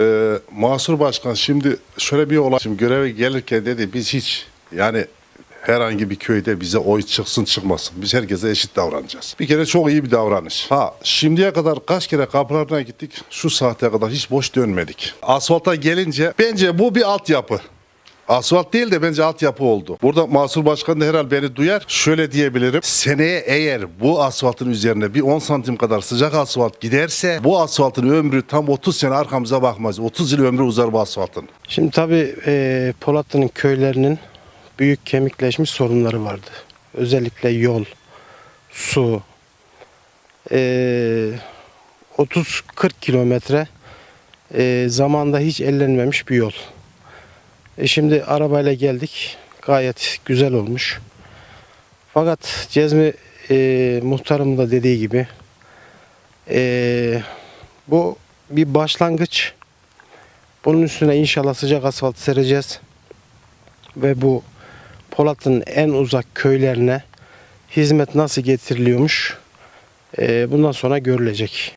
Ee, Mahsur Başkan şimdi şöyle bir olay. Şimdi göreve gelirken dedi biz hiç yani herhangi bir köyde bize oy çıksın çıkmasın. Biz herkese eşit davranacağız. Bir kere çok iyi bir davranış. Ha şimdiye kadar kaç kere kapılarına gittik. Şu saate kadar hiç boş dönmedik. Asfalta gelince bence bu bir altyapı. Asfalt değil de bence altyapı oldu. Burada Mahsur Başkan da herhalde beni duyar. Şöyle diyebilirim. Seneye eğer bu asfaltın üzerine bir 10 santim kadar sıcak asfalt giderse bu asfaltın ömrü tam 30 sene arkamıza bakmaz. 30 yıl ömrü uzar bu asfaltın. Şimdi tabii e, Polatlı'nın köylerinin büyük kemikleşmiş sorunları vardı. Özellikle yol, su, e, 30-40 kilometre e, zamanda hiç ellenmemiş bir yol. E şimdi arabayla geldik. Gayet güzel olmuş. Fakat Cezmi e, muhtarım da dediği gibi e, bu bir başlangıç. Bunun üstüne inşallah sıcak asfalt sereceğiz. Ve bu Polat'ın en uzak köylerine hizmet nasıl getiriliyormuş e, bundan sonra görülecek.